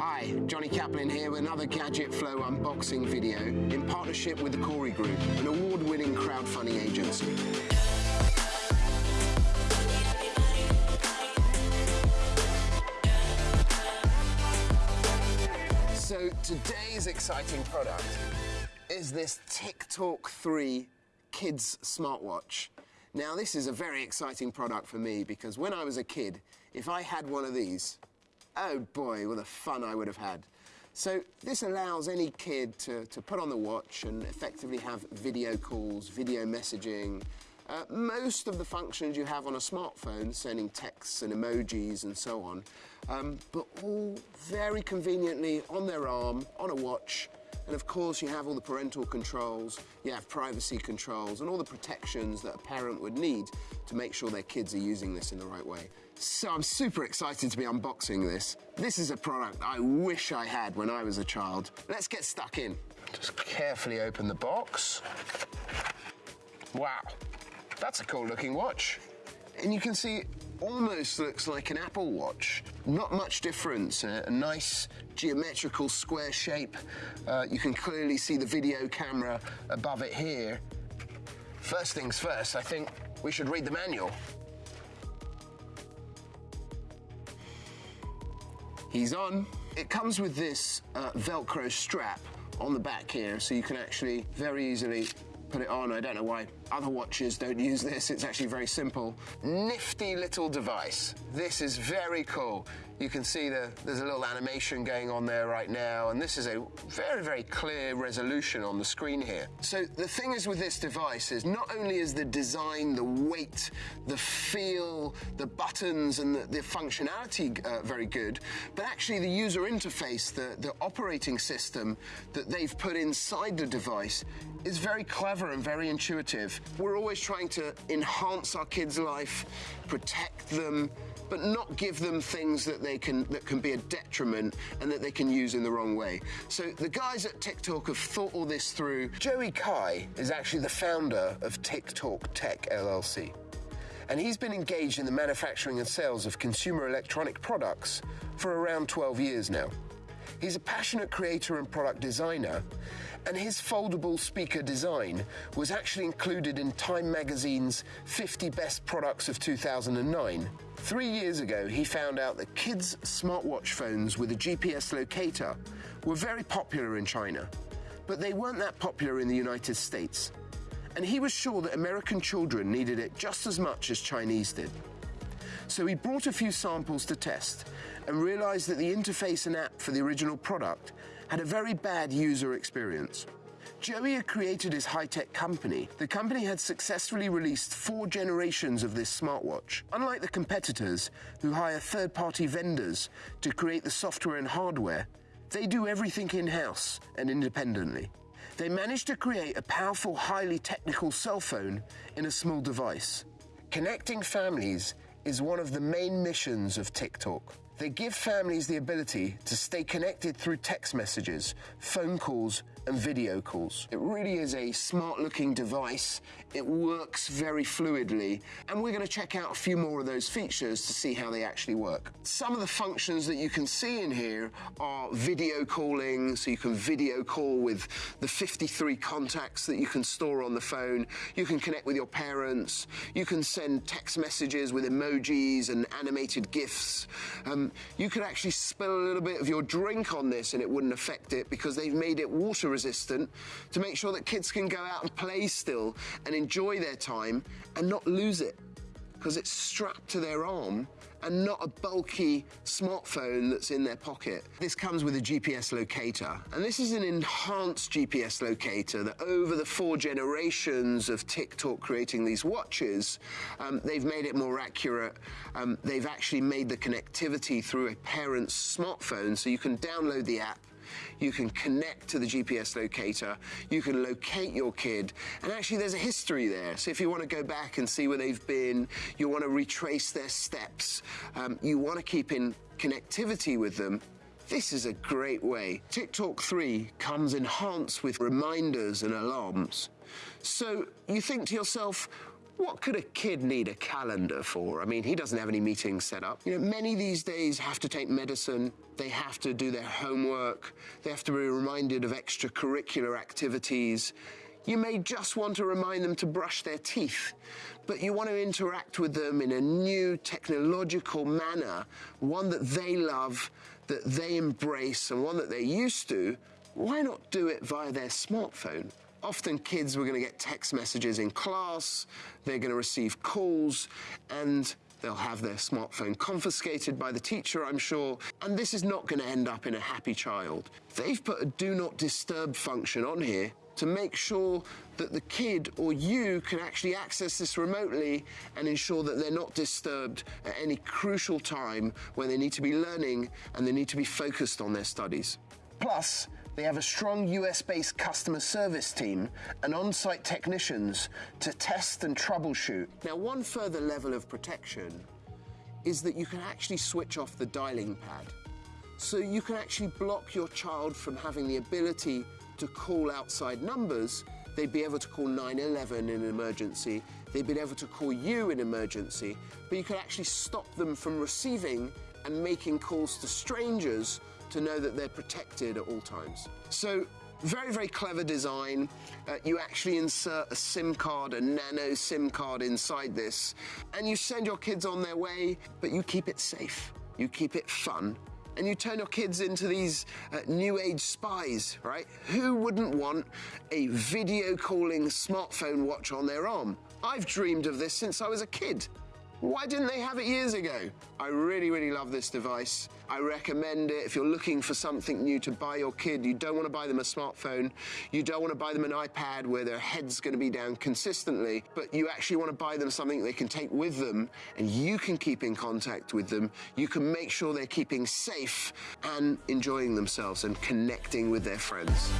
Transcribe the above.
Hi, Johnny Kaplan here with another Gadget Flow unboxing video in partnership with the Corey Group, an award-winning crowdfunding agency. So today's exciting product is this TickTalk 3 kids smartwatch. Now this is a very exciting product for me because when I was a kid, if I had one of these, oh boy, what a fun I would have had. So this allows any kid to, to put on the watch and effectively have video calls, video messaging, uh, most of the functions you have on a smartphone, sending texts and emojis and so on, um, but all very conveniently on their arm, on a watch, and of course you have all the parental controls, you have privacy controls, and all the protections that a parent would need to make sure their kids are using this in the right way. So I'm super excited to be unboxing this. This is a product I wish I had when I was a child. Let's get stuck in. Just carefully open the box. Wow. That's a cool looking watch. And you can see almost looks like an Apple Watch. Not much difference, a, a nice geometrical square shape. Uh, you can clearly see the video camera above it here. First things first, I think we should read the manual. He's on. It comes with this uh, Velcro strap on the back here, so you can actually very easily put it on. I don't know why other watches don't use this. It's actually very simple. Nifty little device. This is very cool. You can see the, there's a little animation going on there right now, and this is a very, very clear resolution on the screen here. So the thing is with this device is not only is the design, the weight, the feel, the buttons, and the, the functionality uh, very good, but actually the user interface, the, the operating system that they've put inside the device is very clever and very intuitive. We're always trying to enhance our kids' life, protect them, but not give them things that they can that can be a detriment and that they can use in the wrong way. So the guys at TickTalk have thought all this through. Joey Cai is actually the founder of TickTalk Tech LLC. And he's been engaged in the manufacturing and sales of consumer electronic products for around 12 years now. He's a passionate creator and product designer, and his foldable speaker design was actually included in Time magazine's 50 Best Products of 2009. Three years ago, he found out that kids' smartwatch phones with a GPS locator were very popular in China, but they weren't that popular in the United States. And he was sure that American children needed it just as much as Chinese did. So he brought a few samples to test and realized that the interface and app for the original product had a very bad user experience. Joey had created his high-tech company. The company had successfully released four generations of this smartwatch. Unlike the competitors, who hire third-party vendors to create the software and hardware, they do everything in-house and independently. They managed to create a powerful, highly technical cell phone in a small device. Connecting families is one of the main missions of TickTalk. They give families the ability to stay connected through text messages, phone calls, and video calls. It really is a smart looking device. It works very fluidly. And we're going to check out a few more of those features to see how they actually work. Some of the functions that you can see in here are video calling, so you can video call with the 53 contacts that you can store on the phone. You can connect with your parents. You can send text messages with emojis and animated GIFs. Um, you could actually spill a little bit of your drink on this and it wouldn't affect it because they've made it water resistant to make sure that kids can go out and play still and enjoy their time and not lose it because it's strapped to their arm and not a bulky smartphone that's in their pocket. This comes with a GPS locator, and this is an enhanced GPS locator that over the four generations of TickTalk creating these watches, um, they've made it more accurate. Um, they've actually made the connectivity through a parent's smartphone, so you can download the app you can connect to the GPS locator, you can locate your kid, and actually there's a history there. So if you want to go back and see where they've been, you want to retrace their steps, um, you want to keep in connectivity with them, this is a great way. TickTalk 3 comes enhanced with reminders and alarms. So you think to yourself, What could a kid need a calendar for? I mean, he doesn't have any meetings set up. You know, many these days have to take medicine, they have to do their homework, they have to be reminded of extracurricular activities. You may just want to remind them to brush their teeth, but you want to interact with them in a new technological manner, one that they love, that they embrace, and one that they're used to. Why not do it via their smartphone? Often kids were going to get text messages in class, they're going to receive calls, and they'll have their smartphone confiscated by the teacher, I'm sure, and this is not going to end up in a happy child. They've put a do not disturb function on here to make sure that the kid or you can actually access this remotely and ensure that they're not disturbed at any crucial time when they need to be learning and they need to be focused on their studies. Plus, they have a strong US based customer service team and on site technicians to test and troubleshoot. Now, one further level of protection is that you can actually switch off the dialing pad. So you can actually block your child from having the ability to call outside numbers. They'd be able to call 911 in an emergency. They'd be able to call you in emergency, but you could actually stop them from receiving and making calls to strangers to know that they're protected at all times. So very, very clever design. Uh, you actually insert a SIM card, a nano SIM card inside this, and you send your kids on their way, but you keep it safe. You keep it fun. And you turn your kids into these uh, new age spies, right? Who wouldn't want a video calling smartphone watch on their arm? I've dreamed of this since I was a kid. Why didn't they have it years ago? I really, really love this device. I recommend it if you're looking for something new to buy your kid. You don't want to buy them a smartphone. You don't want to buy them an iPad where their head's going to be down consistently, but you actually want to buy them something they can take with them and you can keep in contact with them. You can make sure they're keeping safe and enjoying themselves and connecting with their friends.